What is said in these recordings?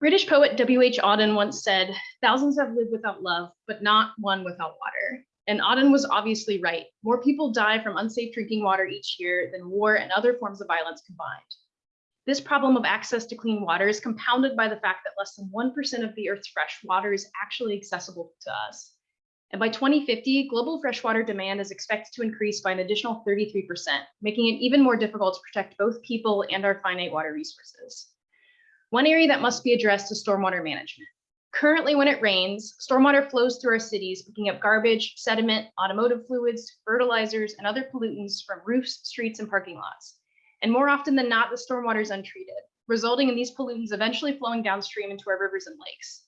British poet W.H. Auden once said, thousands have lived without love, but not one without water. And Auden was obviously right. More people die from unsafe drinking water each year than war and other forms of violence combined. This problem of access to clean water is compounded by the fact that less than 1% of the Earth's fresh water is actually accessible to us. And by 2050, global freshwater demand is expected to increase by an additional 33%, making it even more difficult to protect both people and our finite water resources. One area that must be addressed is stormwater management. Currently, when it rains, stormwater flows through our cities, picking up garbage, sediment, automotive fluids, fertilizers, and other pollutants from roofs, streets, and parking lots. And more often than not, the stormwater is untreated, resulting in these pollutants eventually flowing downstream into our rivers and lakes.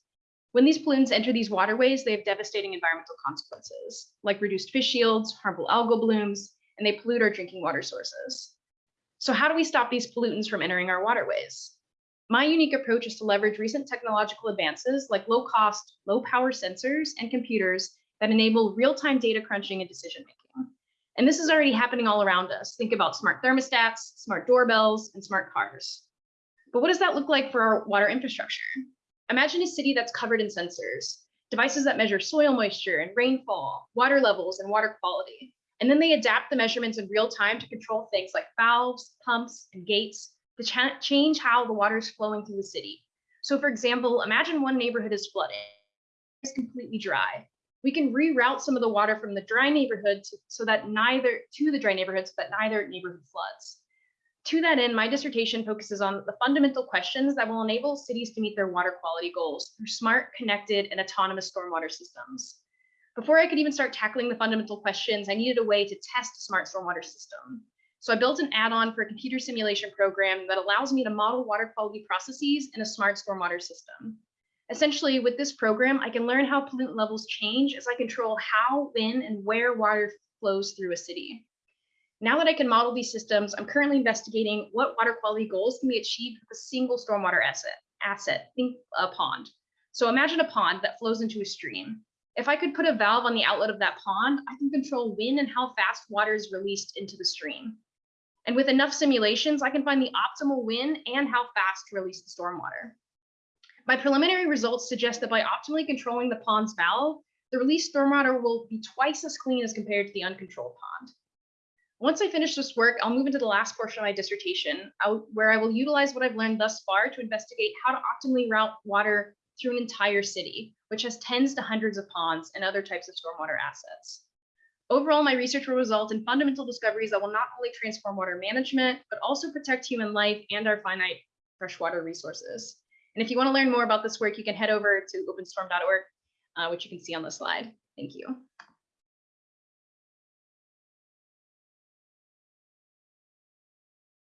When these pollutants enter these waterways, they have devastating environmental consequences, like reduced fish yields, harmful algal blooms, and they pollute our drinking water sources. So how do we stop these pollutants from entering our waterways? My unique approach is to leverage recent technological advances like low cost, low power sensors and computers that enable real-time data crunching and decision making. And this is already happening all around us. Think about smart thermostats, smart doorbells, and smart cars. But what does that look like for our water infrastructure? Imagine a city that's covered in sensors, devices that measure soil moisture and rainfall, water levels, and water quality. And then they adapt the measurements in real time to control things like valves, pumps, and gates to ch change how the water is flowing through the city. So for example, imagine one neighborhood is flooded, it's completely dry. We can reroute some of the water from the dry neighborhood to, so that neither to the dry neighborhoods, that neither neighborhood floods. To that end, my dissertation focuses on the fundamental questions that will enable cities to meet their water quality goals through smart, connected, and autonomous stormwater systems. Before I could even start tackling the fundamental questions, I needed a way to test a smart stormwater system. So I built an add-on for a computer simulation program that allows me to model water quality processes in a smart stormwater system. Essentially, with this program, I can learn how pollutant levels change as I control how, when, and where water flows through a city. Now that I can model these systems, I'm currently investigating what water quality goals can be achieved with a single stormwater asset. Asset, think a pond. So imagine a pond that flows into a stream. If I could put a valve on the outlet of that pond, I can control when and how fast water is released into the stream. And with enough simulations, I can find the optimal when and how fast to release the stormwater. My preliminary results suggest that by optimally controlling the pond's valve, the released stormwater will be twice as clean as compared to the uncontrolled pond. Once I finish this work, I'll move into the last portion of my dissertation, where I will utilize what I've learned thus far to investigate how to optimally route water through an entire city, which has tens to hundreds of ponds and other types of stormwater assets. Overall, my research will result in fundamental discoveries that will not only transform water management, but also protect human life and our finite freshwater resources. And if you want to learn more about this work, you can head over to openstorm.org, uh, which you can see on the slide. Thank you.